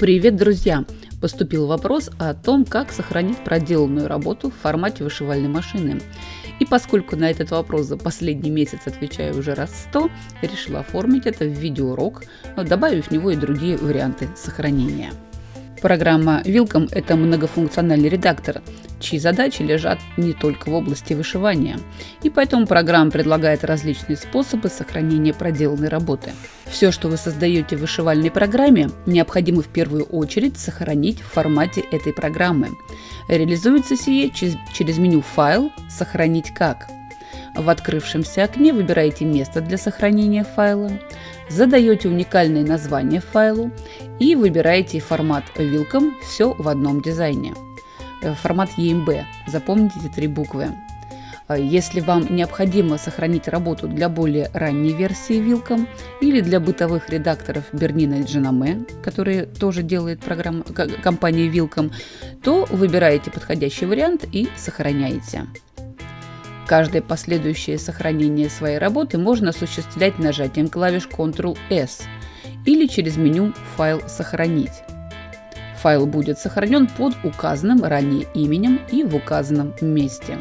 Привет, друзья! Поступил вопрос о том, как сохранить проделанную работу в формате вышивальной машины. И поскольку на этот вопрос за последний месяц отвечаю уже раз сто, решила оформить это в видеоурок, добавив в него и другие варианты сохранения. Программа Wilcom – это многофункциональный редактор, чьи задачи лежат не только в области вышивания, и поэтому программа предлагает различные способы сохранения проделанной работы. Все, что вы создаете в вышивальной программе, необходимо в первую очередь сохранить в формате этой программы. Реализуется сие через меню «Файл», «Сохранить как». В открывшемся окне выбираете место для сохранения файла, задаете уникальное название файлу и выбираете формат Wilcom «Все в одном дизайне». Э, формат EMB, запомните эти три буквы. Э, если вам необходимо сохранить работу для более ранней версии Wilcom или для бытовых редакторов Bernina и Genome, которые тоже делает программа, компания Wilcom, то выбираете подходящий вариант и сохраняете. Каждое последующее сохранение своей работы можно осуществлять нажатием клавиш Ctrl-S или через меню «Файл сохранить». Файл будет сохранен под указанным ранее именем и в указанном месте.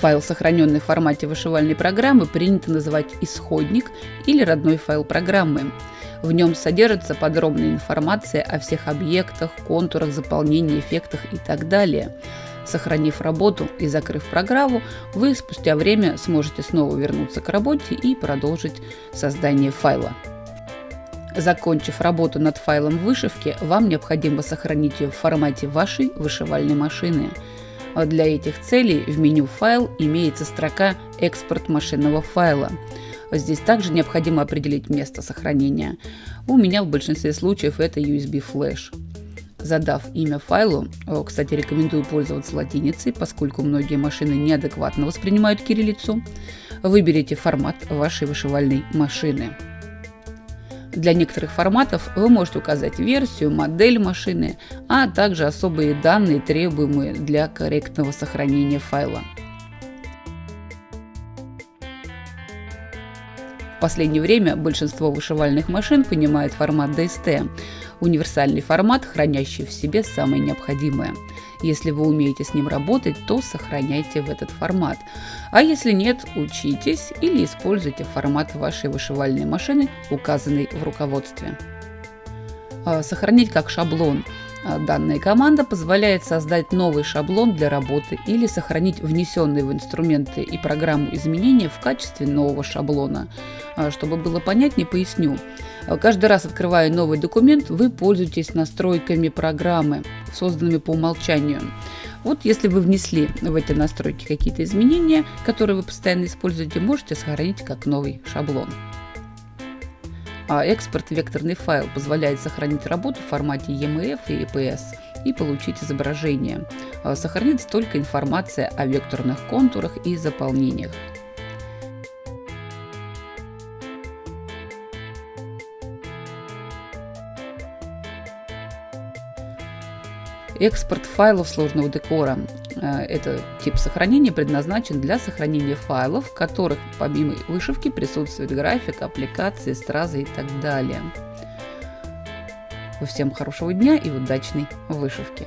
Файл, сохраненный в формате вышивальной программы, принято называть исходник или родной файл программы. В нем содержится подробная информация о всех объектах, контурах, заполнении, эффектах и так далее. Сохранив работу и закрыв программу, вы спустя время сможете снова вернуться к работе и продолжить создание файла. Закончив работу над файлом вышивки, вам необходимо сохранить ее в формате вашей вышивальной машины. Для этих целей в меню «Файл» имеется строка «Экспорт машинного файла». Здесь также необходимо определить место сохранения. У меня в большинстве случаев это USB флеш задав имя файлу, кстати, рекомендую пользоваться латиницей, поскольку многие машины неадекватно воспринимают кириллицу, выберите формат вашей вышивальной машины. Для некоторых форматов вы можете указать версию, модель машины, а также особые данные, требуемые для корректного сохранения файла. В последнее время большинство вышивальных машин понимает формат DST, Универсальный формат, хранящий в себе самое необходимое. Если вы умеете с ним работать, то сохраняйте в этот формат. А если нет, учитесь или используйте формат вашей вышивальной машины, указанный в руководстве. А, сохранить как шаблон. А, данная команда позволяет создать новый шаблон для работы или сохранить внесенные в инструменты и программу изменения в качестве нового шаблона. А, чтобы было понятнее, поясню. Каждый раз, открывая новый документ, вы пользуетесь настройками программы, созданными по умолчанию. Вот если вы внесли в эти настройки какие-то изменения, которые вы постоянно используете, можете сохранить как новый шаблон а экспорт векторный файл позволяет сохранить работу в формате EMF и EPS и получить изображение. А, сохранится только информация о векторных контурах и заполнениях. Экспорт файлов сложного декора. Э, это тип сохранения предназначен для сохранения файлов, в которых помимо вышивки присутствует график, аппликации, стразы и так далее. Всем хорошего дня и удачной вышивки!